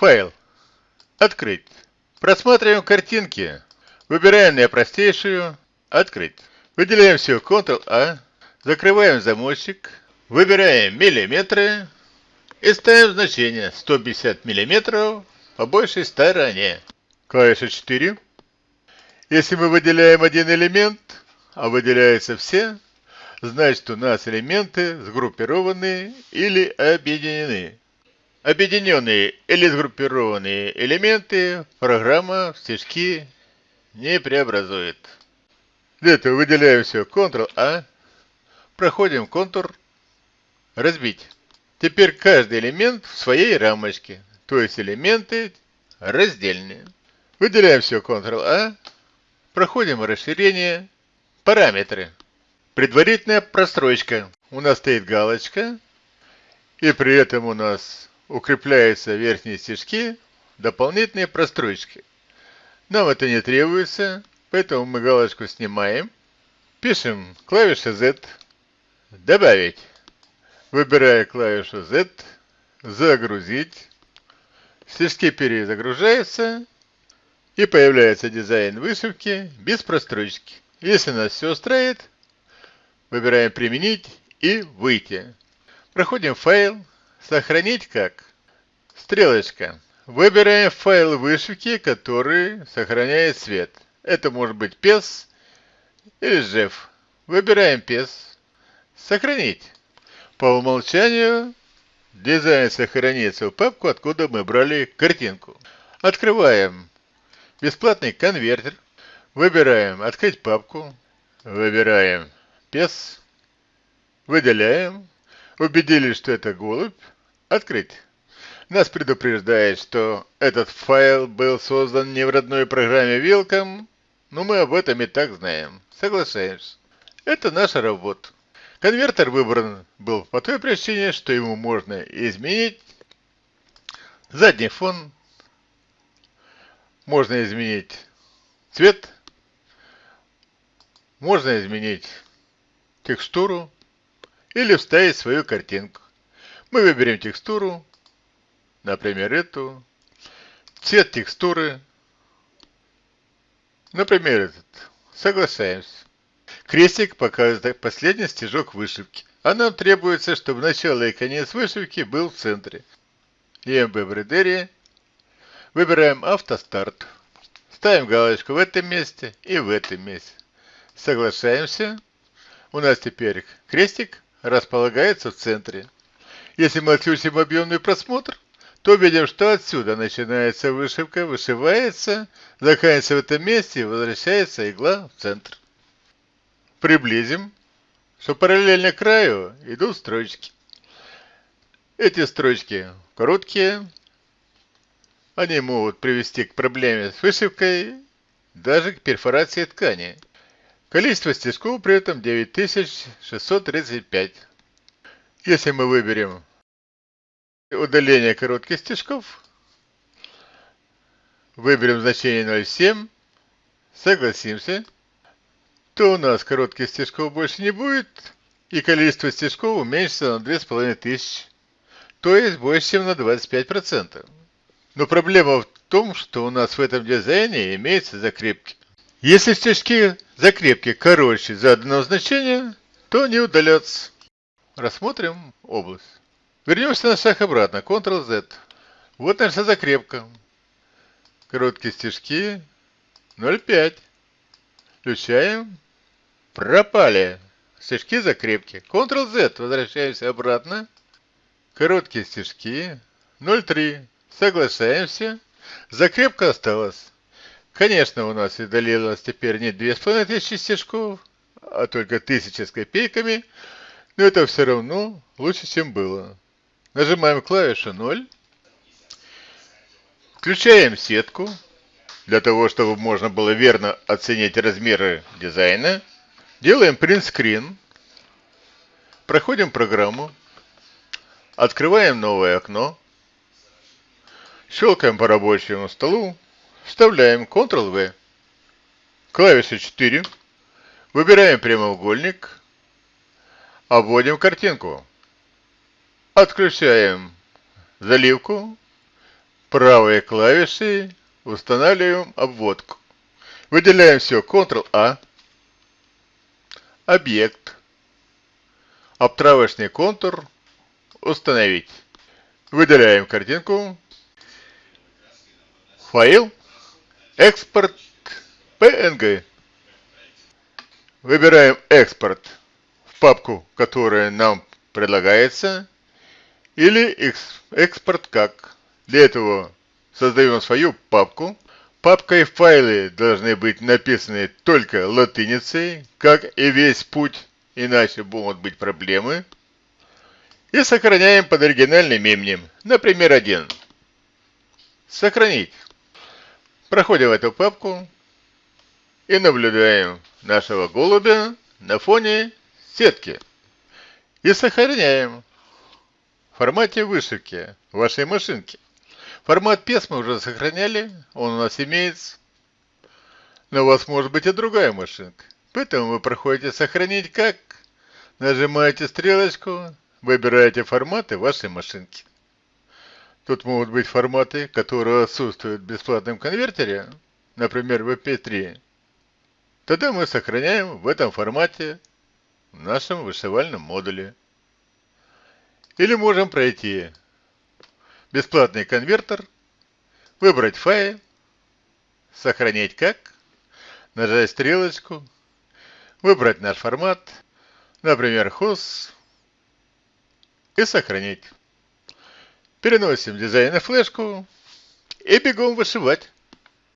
Файл. Открыть. Просматриваем картинки. Выбираем наипростейшую. Открыть. Выделяем все Ctrl-A. Закрываем замочек. Выбираем миллиметры. И ставим значение 150 миллиметров по большей стороне. Клавиша 4. Если мы выделяем один элемент, а выделяются все, значит у нас элементы сгруппированы или объединены. Объединенные или сгруппированные элементы программа в стежки не преобразует. Для этого выделяем все Ctrl-A, проходим контур, разбить. Теперь каждый элемент в своей рамочке, то есть элементы раздельные. Выделяем все Ctrl-A, проходим расширение, параметры. Предварительная прострочка. У нас стоит галочка, и при этом у нас укрепляются верхние стежки дополнительные прострочки. Нам это не требуется, поэтому мы галочку снимаем. Пишем клавиша Z, добавить. Выбирая клавишу Z, загрузить. Стежки перезагружаются и появляется дизайн вышивки без прострочки. Если нас все устраивает, выбираем применить и выйти. Проходим файл, сохранить как. Стрелочка. Выбираем файл вышивки, который сохраняет цвет. Это может быть PES или JEF. Выбираем PES. Сохранить. По умолчанию дизайн сохранится в папку, откуда мы брали картинку. Открываем бесплатный конвертер. Выбираем «Открыть папку». Выбираем «PES». Выделяем. Убедились, что это голубь. Открыть. Нас предупреждает, что этот файл был создан не в родной программе Welcome, но мы об этом и так знаем. Соглашаемся. Это наша работа. Конвертер выбран был по той причине, что ему можно изменить задний фон, можно изменить цвет, можно изменить текстуру или вставить свою картинку. Мы выберем текстуру, например, эту, цвет текстуры, например, этот. Соглашаемся. Крестик показывает последний стежок вышивки. А нам требуется, чтобы начало и конец вышивки был в центре. EMB в редере. Выбираем автостарт. Ставим галочку в этом месте и в этом месте. Соглашаемся. У нас теперь крестик располагается в центре. Если мы отключим объемный просмотр, то видим, что отсюда начинается вышивка, вышивается, заканчивается в этом месте и возвращается игла в центр приблизим, что параллельно краю идут строчки. Эти строчки короткие, они могут привести к проблеме с вышивкой, даже к перфорации ткани. Количество стежков при этом 9635. Если мы выберем удаление коротких стежков, выберем значение 0,7, согласимся, то у нас коротких стежков больше не будет, и количество стежков уменьшится на 2500, то есть больше, чем на 25%. Но проблема в том, что у нас в этом дизайне имеются закрепки. Если стежки закрепки короче заданного значения, то не удалятся. Рассмотрим область. Вернемся на шаг обратно, Ctrl-Z. Вот наша закрепка. Короткие стежки 0,5. Включаем Пропали. Стежки закрепки. Ctrl-Z. Возвращаемся обратно. Короткие стежки. 0,3. Соглашаемся. Закрепка осталась. Конечно, у нас удалилось теперь не 2500 стежков, а только 1000 с копейками. Но это все равно лучше, чем было. Нажимаем клавишу 0. Включаем сетку, для того, чтобы можно было верно оценить размеры дизайна. Делаем принт-скрин. Проходим программу. Открываем новое окно. Щелкаем по рабочему столу. Вставляем Ctrl-V. Клавиша 4. Выбираем прямоугольник. Обводим картинку. Отключаем заливку. правой клавишей устанавливаем обводку. Выделяем все, Ctrl-A, объект, обтравочный контур, установить. Выделяем картинку, файл, экспорт, PNG. Выбираем экспорт в папку, которая нам предлагается, или экспорт как. Для этого создаем свою папку. Папка и файлы должны быть написаны только латиницей, как и весь путь, иначе могут быть проблемы. И сохраняем под оригинальным именем, например, один. Сохранить. Проходим эту папку и наблюдаем нашего голубя на фоне сетки. И сохраняем в формате вышивки вашей машинки. Формат PES мы уже сохраняли, он у нас имеется. Но у вас может быть и другая машинка. Поэтому вы проходите «Сохранить как», нажимаете стрелочку, выбираете форматы вашей машинки. Тут могут быть форматы, которые отсутствуют в бесплатном конвертере, например, VP3. Тогда мы сохраняем в этом формате в нашем вышивальном модуле. Или можем пройти бесплатный конвертер, выбрать файл, сохранить как, нажать стрелочку, выбрать наш формат, например, HOS, и сохранить. Переносим дизайн на флешку и бегом вышивать.